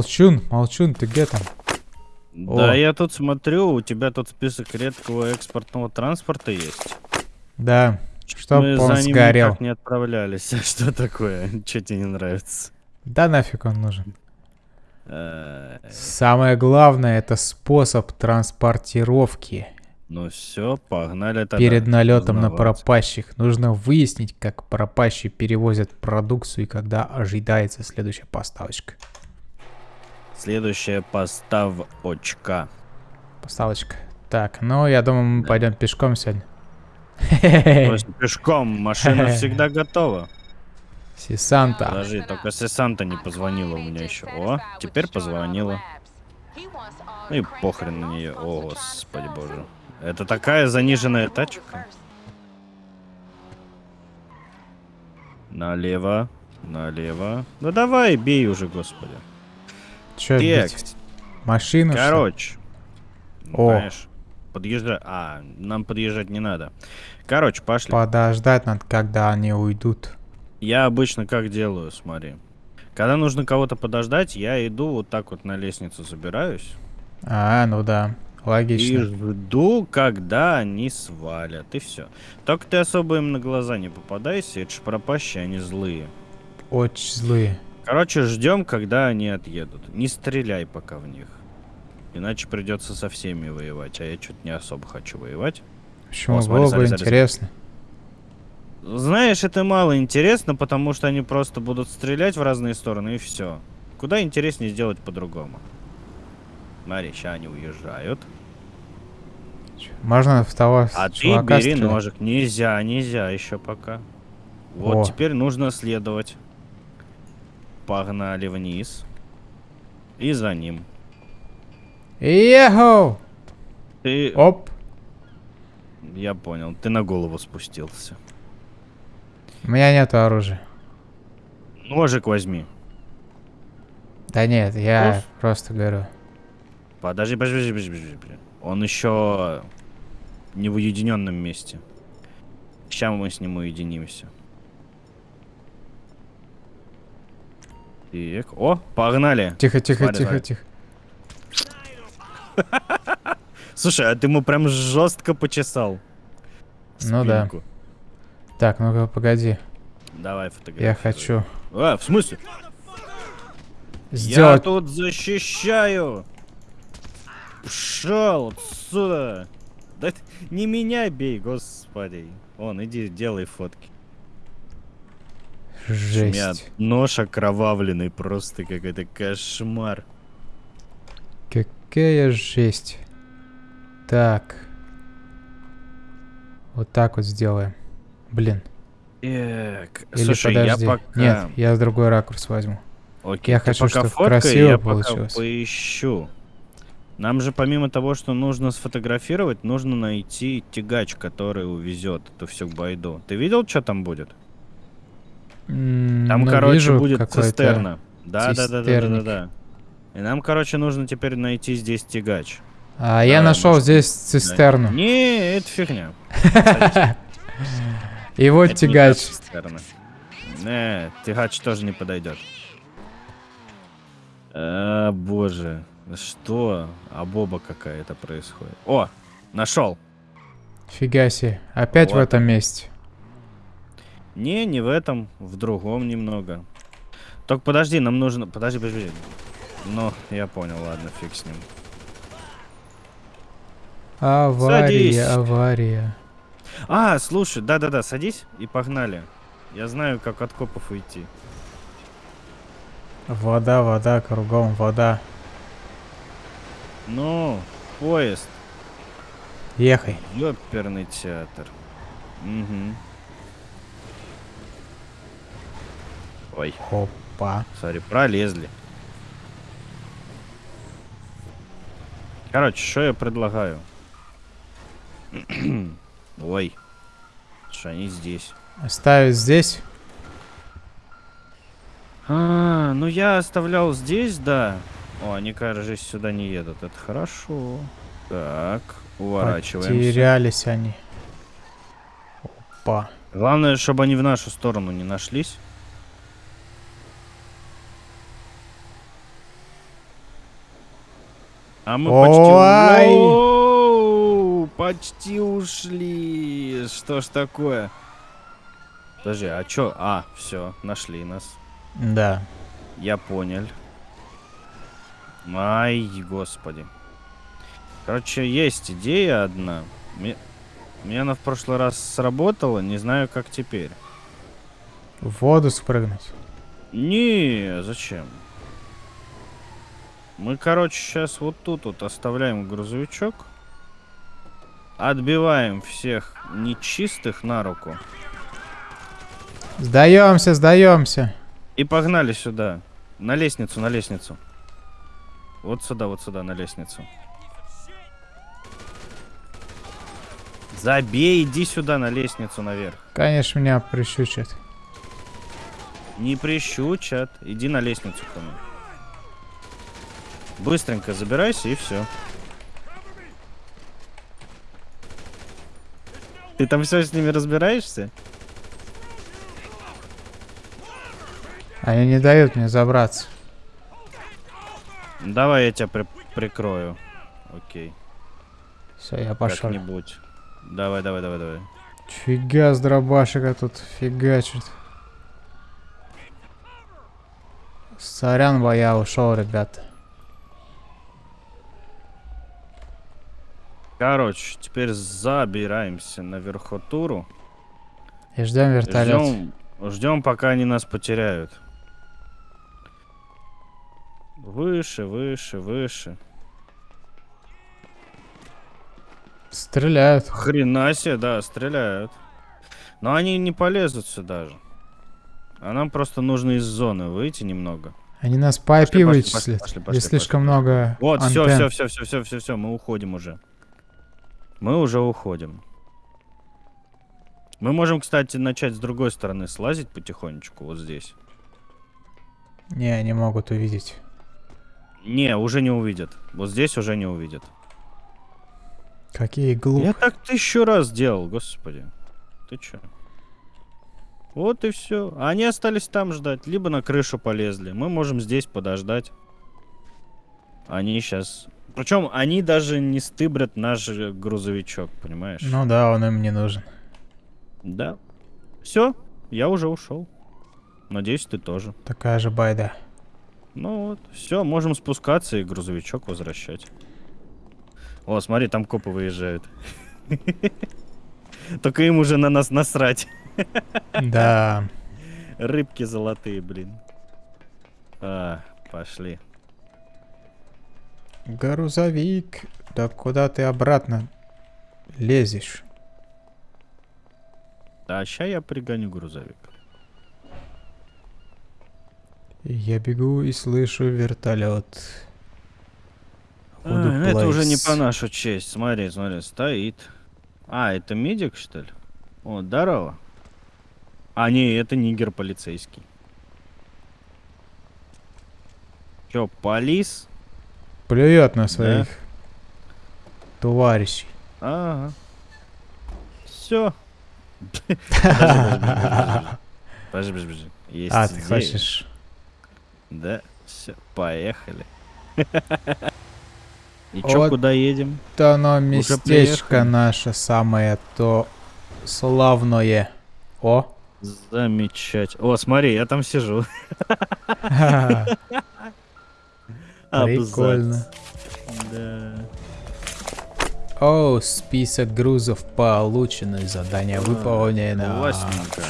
Молчун, молчун, ты где там? Да, О. я тут смотрю, у тебя тут список редкого экспортного транспорта есть. Да, чтоб Мы он за ним сгорел. никак не отправлялись. Что такое? Что тебе не нравится? Да нафиг он нужен. Э, Самое главное это способ транспортировки. Ну все, погнали тогда. Перед налетом на пропащих нужно выяснить, как пропащие перевозят продукцию и когда ожидается следующая поставочка. Следующая поставочка. Поставочка. Так, ну я думаю, мы Да. пойдем пешком сегодня. Пешком, машина всегда готова. Сисанта. Подожди, только Сесанта не позвонила у меня еще. О, теперь позвонила. Ну и похрен на нее. О, господи боже. Это такая заниженная тачка. Налево, налево. Ну давай, бей уже, господи. Че Текст. Машину? что ли? Короче. О. Конечно. Подъезжай. А, нам подъезжать не надо. Короче, пошли. Подождать надо, когда они уйдут. Я обычно как делаю, смотри. Когда нужно кого-то подождать, я иду вот так вот на лестницу забираюсь. А, ну да. И Логично. жду, когда они свалят. И все. Только ты особо им на глаза не попадайся. Это ж пропащие, они злые. Очень злые. Короче, ждем, когда они отъедут. Не стреляй пока в них. Иначе придется со всеми воевать. А я что-то не особо хочу воевать. Почему О, смотри, было бы интересно? Знаешь, это мало интересно, потому что они просто будут стрелять в разные стороны и все. Куда интереснее сделать по-другому. Смотри, сейчас они уезжают. Можно в того А ты бери стрелять? ножик. Нельзя, нельзя еще пока. Вот О. теперь нужно следовать. Погнали вниз. И за ним. Еху! Ты... Оп! Я понял, ты на голову спустился. У меня нет оружия. Ножик возьми. Да нет, я Уф. просто говорю. Подожди, подожди, подожди, подожди, подожди. Он еще не в уединенном месте. Сейчас мы с ним уединимся. Так, о, погнали. Тихо, тихо, Смотри, тихо, смотри. тихо. Слушай, а ты ему прям жестко почесал. Ну да. Так, ну-ка, погоди. Давай фотографируй. Я хочу А, в смысле? Я сделать... тут защищаю. Пшел отсюда. Да не меня бей, господи. Вон, иди, делай фотки. Жесть. Нож окровавленный, просто какой-то кошмар. Какая жесть. Так. Вот так вот сделаем. Блин. Так, Или слушай, подожди. я пока... Нет, я другой ракурс возьму. Окей, я хочу, пока чтоб фоткай, красиво я пока получилось. поищу. Нам же помимо того, что нужно сфотографировать, нужно найти тягач, который увезет эту всю байду. Ты видел, что там будет? Там, ну, короче, вижу будет цистерна. Да, да, да, да, да, да, да. И нам, короче, нужно теперь найти здесь тягач. А я Давай, нашел может, здесь цистерну. Не, это фигня. И вот Это не та тягач. Не, тягач тоже не подойдет. А, боже. Что? А боба какая-то происходит. О, нашел. Фига себе. Опять в этом месте. Не, не в этом, в другом немного. Только подожди, нам нужно... Подожди, подожди. Ну, я понял, ладно, фиг с ним. Авария, Садись. авария. А, слушай, да-да-да, садись и погнали. Я знаю, как от копов уйти. Вода, вода, кругом вода. Ну, поезд. Ехай. Ёперный театр. Угу. Ой, Опа. смотри, пролезли. Короче, что я предлагаю? Ой. Что они здесь? Оставить здесь. А, ну я оставлял здесь, да. О, они, кажется, сюда не едут. Это хорошо. Так, уворачиваемся. Потерялись они. Опа. Главное, чтобы они в нашу сторону не нашлись. А мы почти... Оу, почти ушли. Что ж такое? Подожди, а чё? А, все, нашли нас. Да. Я понял. Ай, господи. Короче, есть идея одна. Мне, мне она в прошлый раз сработала, не знаю, как теперь. В воду спрыгнуть. Не, зачем? Мы, короче, сейчас вот тут вот оставляем грузовичок. Отбиваем всех нечистых на руку. Сдаемся, сдаемся. И погнали сюда. На лестницу, на лестницу. Вот сюда, вот сюда, на лестницу. Забей, иди сюда на лестницу наверх. Конечно, меня прищучат. Не прищучат. Иди на лестницу ко мне. Быстренько забирайся и все. Ты там все с ними разбираешься? Они не дают мне забраться. Давай я тебя при- прикрою. Окей. Все, я пошел. Как-нибудь. Давай, давай, давай, давай. Фига с дробашика тут фигачит. Сорян, бо я ушел, ребята. Короче, теперь забираемся на верхотуру. И ждем вертолет. Ждем, ждем, пока они нас потеряют. Выше, выше, выше. Стреляют. Хрена себе, да, стреляют. Но они не полезут сюда же. А нам просто нужно из зоны выйти немного. Они нас по IP Пошли, пошли, вычислят. пошли, Здесь пошли, слишком пошли. много Вот, все, все, все, все, все, все, все, мы уходим уже. Мы уже уходим. Мы можем, кстати, начать с другой стороны слазить потихонечку, вот здесь. Не, они могут увидеть. Не, уже не увидят. Вот здесь уже не увидят. Какие глупые. Я так тысячу раз делал, господи. Ты чё? Вот и все. Они остались там ждать, либо на крышу полезли. Мы можем здесь подождать. Они сейчас. Причем они даже не стыбрят наш э, грузовичок, понимаешь? Ну да, он им не нужен. Да. Все, я уже ушел. Надеюсь, ты тоже. Такая же байда. Ну вот, все, можем спускаться и грузовичок возвращать. О, смотри, там копы выезжают. Только им уже на нас насрать. Да. Рыбки золотые, блин. А, пошли. Грузовик. Да куда ты обратно лезешь? Да, ща я пригоню грузовик. Я бегу и слышу вертолет. А, ну это уже не по нашу честь. Смотри, смотри, стоит. А, это медик, что ли? О, здорово. А, не, это нигер полицейский. Чё, полис? Плюет на своих товарищей. Ага. Все. Подожди, подожди, подожди. Есть А, ты хочешь? Да, все, поехали. И чё, Вот. куда едем? То оно местечко наше самое то славное. О! Замечательно. О, смотри, я там сижу. Прикольно. Да. О, список грузов получены, задание выполнено. Классненько.